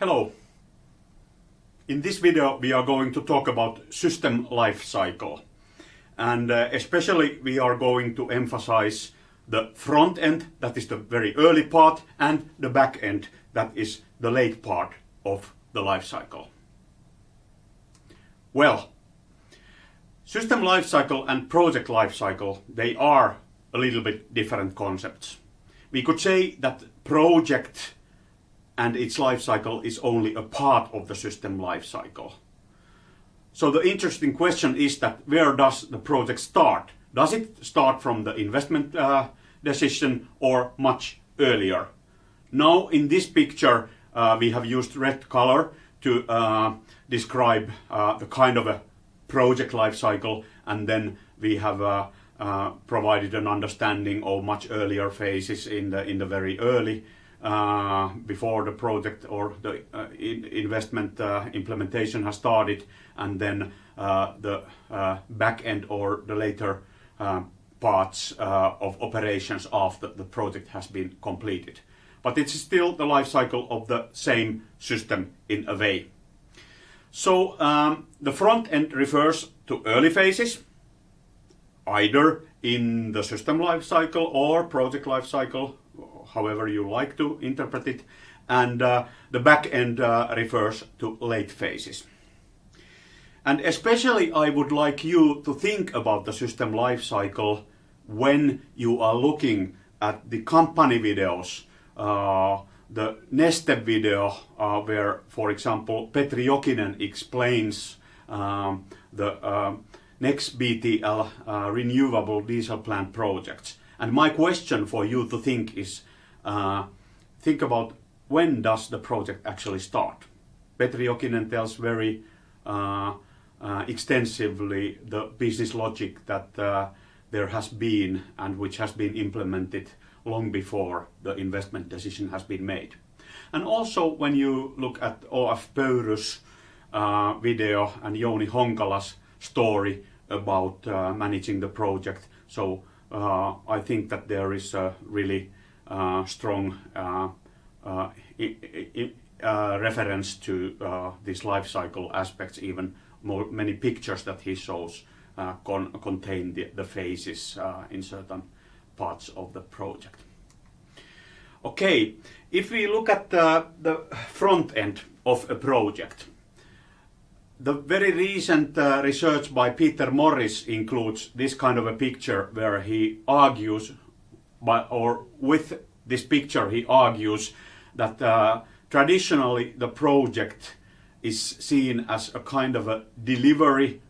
Hello. In this video we are going to talk about system life cycle and uh, especially we are going to emphasize the front end, that is the very early part, and the back end, that is the late part of the life cycle. Well, system life cycle and project life cycle, they are a little bit different concepts. We could say that project and its life cycle is only a part of the system life cycle. So the interesting question is that where does the project start? Does it start from the investment uh, decision or much earlier? Now in this picture uh, we have used red color to uh, describe uh, the kind of a project life cycle and then we have uh, uh, provided an understanding of much earlier phases in the in the very early uh, before the project or the uh, in investment uh, implementation has started and then the back end or the later parts of operations after the project has been completed. But it's still the life cycle of the same system in a way. So um, the front end refers to early phases, either in the system life cycle or project life cycle however you like to interpret it. And uh, the back end uh, refers to late phases. And especially I would like you to think about the system life cycle when you are looking at the company videos, uh, the Neste video uh, where, for example, Petri Jokinen explains um, the uh, NEXBTL uh, renewable diesel plant projects. And my question for you to think is, uh, think about when does the project actually start. Petri Jokinen tells very uh, uh, extensively the business logic that uh, there has been and which has been implemented long before the investment decision has been made. And also when you look at O.F. Pöyry's uh, video and Jouni Honkala's story about uh, managing the project, so I think that there is a really strong uh, uh, reference to these life cycle aspects, even more, many pictures that he shows con contain the, the phases in certain parts of the project. Okay, if we look at the, the front end of a project, the very recent uh, research by Peter Morris includes this kind of a picture where he argues by, or with this picture he argues that uh, traditionally the project is seen as a kind of a delivery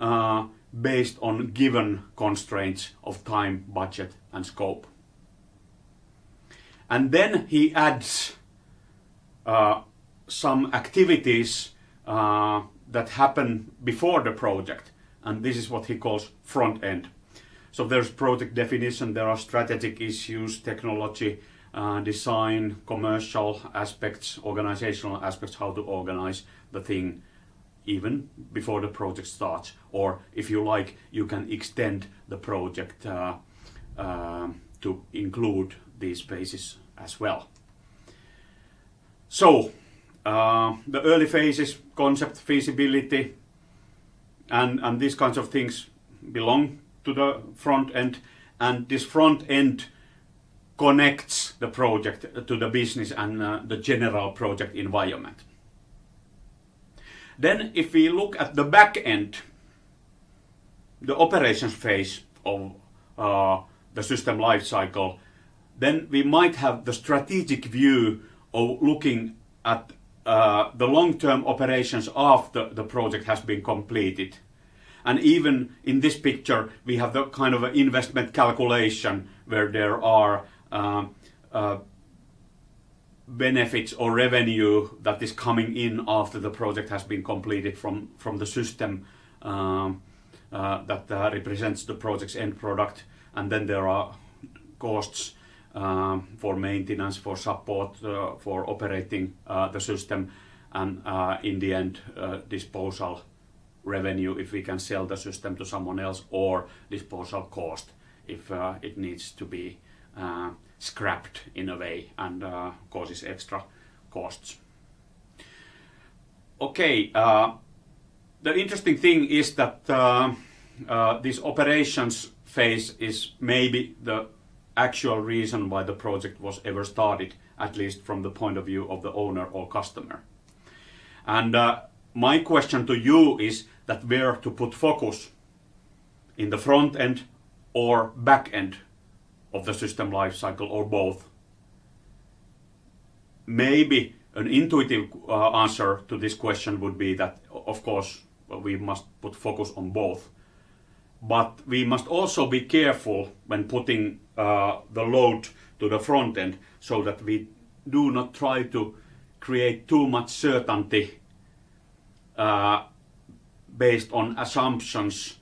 uh, based on given constraints of time, budget and scope. And then he adds uh, some activities uh, that happen before the project and this is what he calls front end. So there's project definition, there are strategic issues, technology, uh, design, commercial aspects, organizational aspects, how to organize the thing even before the project starts. Or if you like, you can extend the project uh, uh, to include these phases as well. So, uh, the early phases, concept feasibility, and, and these kinds of things belong to the front end and this front end connects the project to the business and uh, the general project environment. Then if we look at the back end, the operations phase of uh, the system life cycle, then we might have the strategic view of looking at uh, the long-term operations after the project has been completed and even in this picture, we have the kind of investment calculation where there are uh, uh, benefits or revenue that is coming in after the project has been completed from, from the system um, uh, that uh, represents the project's end product. And then there are costs um, for maintenance, for support, uh, for operating uh, the system, and in the end, disposal revenue if we can sell the system to someone else or disposal cost if uh, it needs to be uh, scrapped in a way and uh, causes extra costs. Okay, uh, the interesting thing is that uh, uh, this operations phase is maybe the actual reason why the project was ever started, at least from the point of view of the owner or customer. And my question to you is that where to put focus in the front end or back end of the system lifecycle or both. Maybe an intuitive uh, answer to this question would be that, of course, we must put focus on both. But we must also be careful when putting uh, the load to the front end so that we do not try to create too much certainty based on assumptions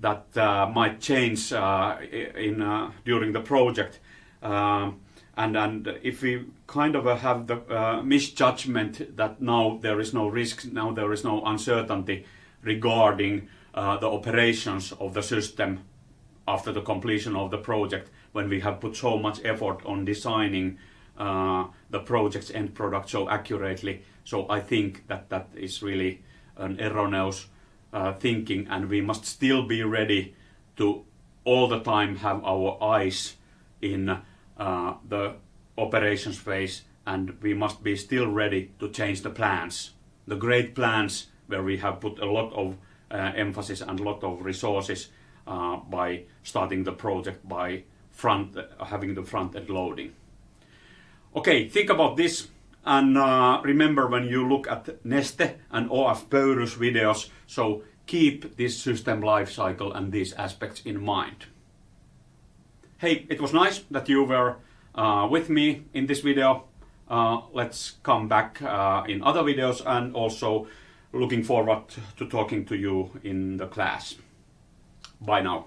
that uh, might change uh, in uh, during the project. Um, and, and if we kind of have the uh, misjudgment that now there is no risk, now there is no uncertainty regarding uh, the operations of the system after the completion of the project, when we have put so much effort on designing uh, the project's end product so accurately. So I think that that is really an erroneous uh, thinking, and we must still be ready to all the time have our eyes in uh, the operations phase, and we must be still ready to change the plans. The great plans where we have put a lot of uh, emphasis and a lot of resources uh, by starting the project by front having the front end loading. Okay, think about this and uh, remember when you look at Neste and OF Pöyrys videos, so keep this system life cycle and these aspects in mind. Hey, it was nice that you were uh, with me in this video. Uh, let's come back uh, in other videos and also looking forward to talking to you in the class. Bye now.